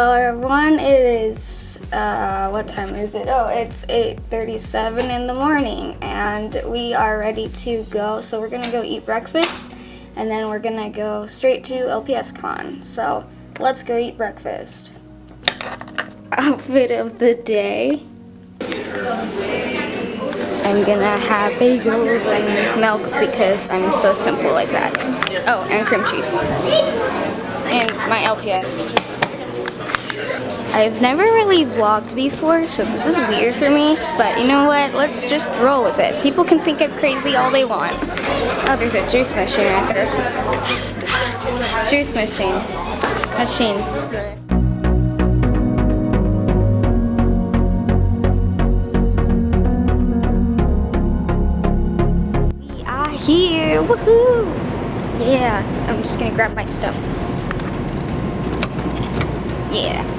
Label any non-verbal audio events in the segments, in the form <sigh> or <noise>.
Everyone, it is, uh, what time is it? Oh, it's 8.37 in the morning and we are ready to go. So we're gonna go eat breakfast and then we're gonna go straight to LPS Con. So let's go eat breakfast. Outfit of the day. I'm gonna have bagels and milk because I'm so simple like that. Oh, and cream cheese. And my LPS. I've never really vlogged before, so this is weird for me, but you know what? Let's just roll with it. People can think I'm crazy all they want. Oh, there's a juice machine right there. Juice machine. Machine. We are here, woohoo! Yeah, I'm just gonna grab my stuff. Yeah.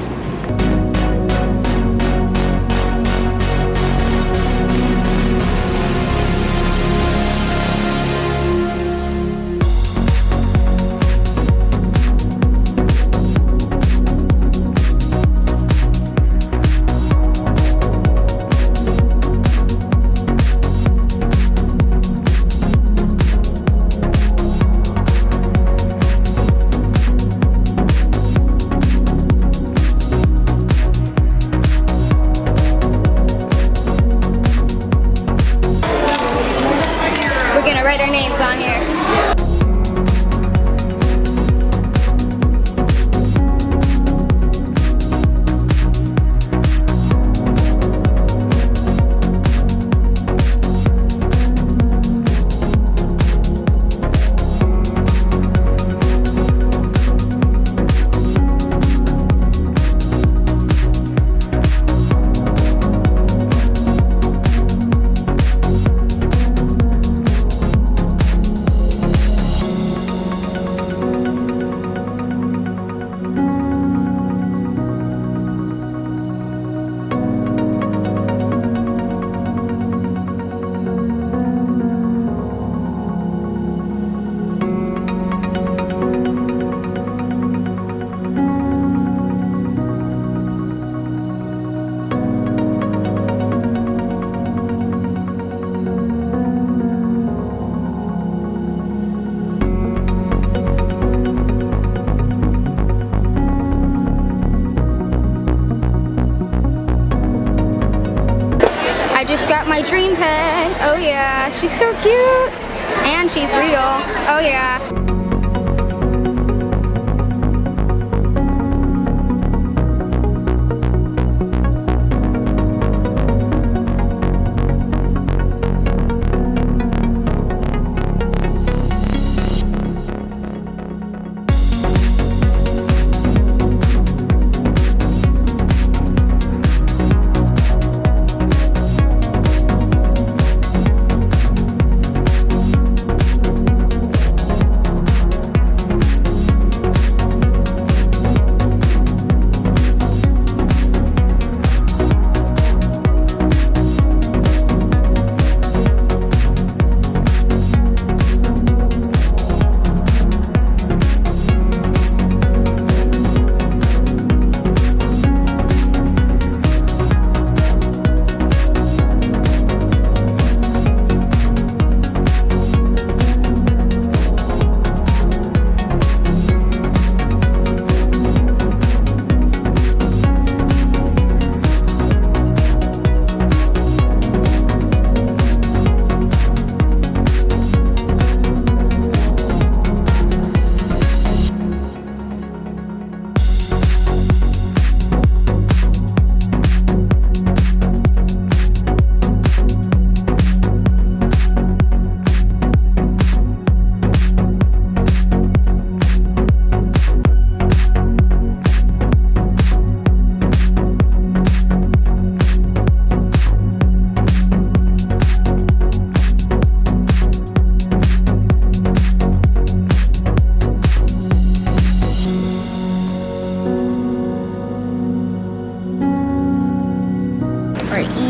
My dream pet. Oh yeah, she's so cute. And she's real. Oh yeah.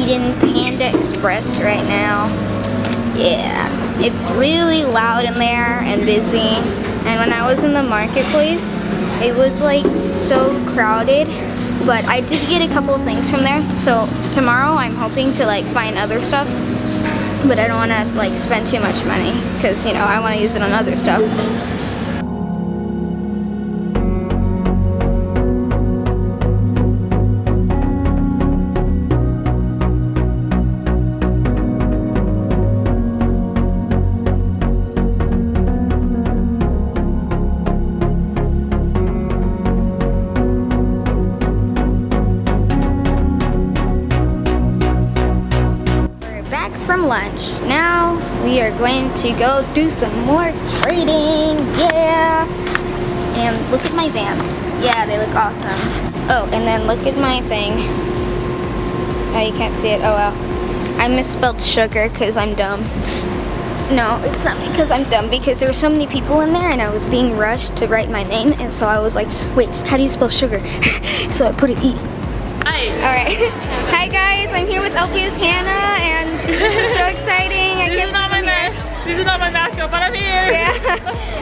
Eating Panda Express right now. Yeah, it's really loud in there and busy. And when I was in the marketplace, it was like so crowded, but I did get a couple things from there. So tomorrow I'm hoping to like find other stuff, but I don't want to like spend too much money because you know I want to use it on other stuff. Going to go do some more trading. Yeah. And look at my vans. Yeah, they look awesome. Oh, and then look at my thing. Oh, you can't see it. Oh well. I misspelled sugar because I'm dumb. No, it's not because I'm dumb because there were so many people in there and I was being rushed to write my name and so I was like, wait, how do you spell sugar? <laughs> so I put an E. Hi. Alright. <laughs> Hi guys, I'm here with LPS Hannah and this is so <laughs> exciting. I can't This is not my mascot, but I'm here. Yeah.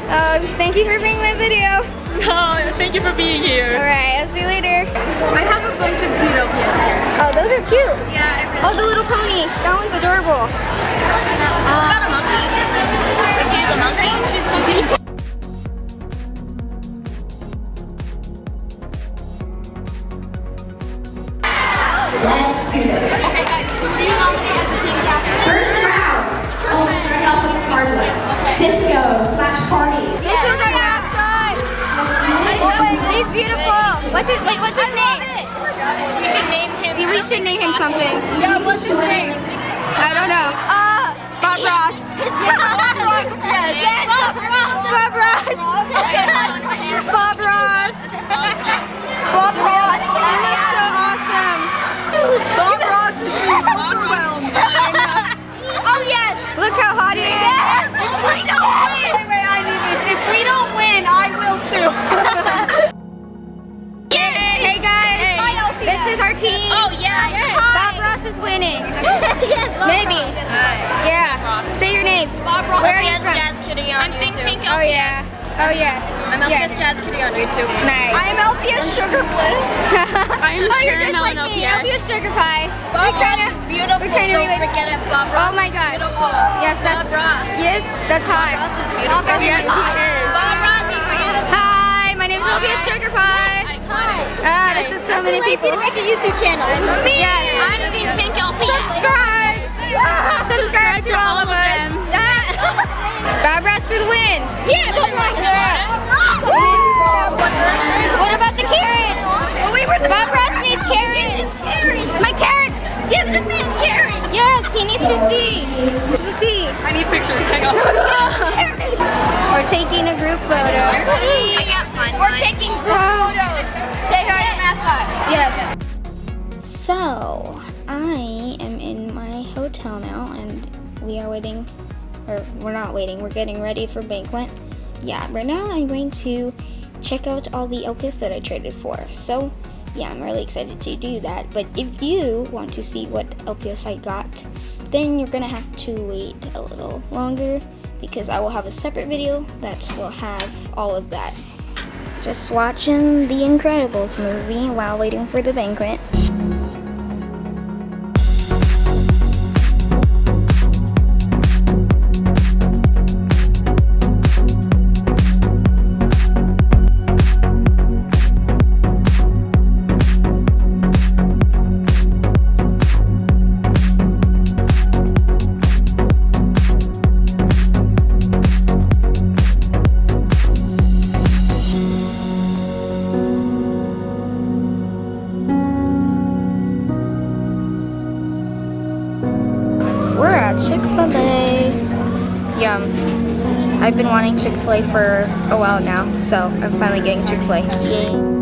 Uh, <laughs> thank you for being my video. No, thank you for being here. Alright, I'll see you later. I have a bunch of cute LPS here. Oh, those are cute. Yeah. Oh, the little pony. That one's adorable. got a monkey. Like you do the monkey. She's so cute. <laughs> off with the hard one. Disco slash party. This is our mascot. Oh, he's beautiful. What's his? Wait, what's his name? We should name him. We should name him something. Yeah, what's his name? I don't know. Uh, Bob Ross. Yes. Yes. Bob Ross. Bob Ross. Bob Ross. Bob Ross. That looks so awesome. Look how hot he is. If we don't win. Wait, wait, I need this. If we don't win, I will sue. <laughs> Hey guys. This is our team. Oh yeah. Bob Ross is winning. <laughs> <laughs> Maybe. Yeah. Say your names. Where are you from? Jazz Kitty on I'm Pink YouTube. Pink Oh yeah. Oh yes. I'm LPS yes. Jazz Kitty on YouTube. Nice. I'm LPS Sugar Bliss. <laughs> I'm oh, you're just like and me. LPS. LPS Sugar Pie. Bob we kind of. Ross is beautiful. we kinda Don't relate- forget it. Bob Ross. Oh my gosh. Beautiful. Yes, that's. Bob Ross. Yes, that's hot. Ross is beautiful. Bob Ross Yes, he is. Bob Ross is beautiful. Hi, my name is LPS Sugar Pie. Ah, this is so many people. to make a YouTube channel. Yes. I'm Pink Pink LPS. Subscribe. Subscribe to all of us. Bob Ross for the win. Yeah, Bob What about the carrots? We were the Bob Ross needs carrots. My carrots. Give the man carrots. Yes, he needs to see. To see. I need pictures. Hang on. <laughs> We're taking a group photo. I can't find We're taking group oh. photos. Say hi to mascot. Yes. So, I am in my hotel now and we are waiting, or we're not waiting, we're getting ready for banquet. Yeah, right now I'm going to check out all the LPS that I traded for. So, yeah, I'm really excited to do that. But if you want to see what LPS I got, then you're gonna have to wait a little longer because I will have a separate video that will have all of that. Just watching The Incredibles movie while waiting for the banquet. Chick-fil-A. Yum. I've been wanting Chick-fil-A for a while now, so I'm finally getting Chick-fil-A. Yay.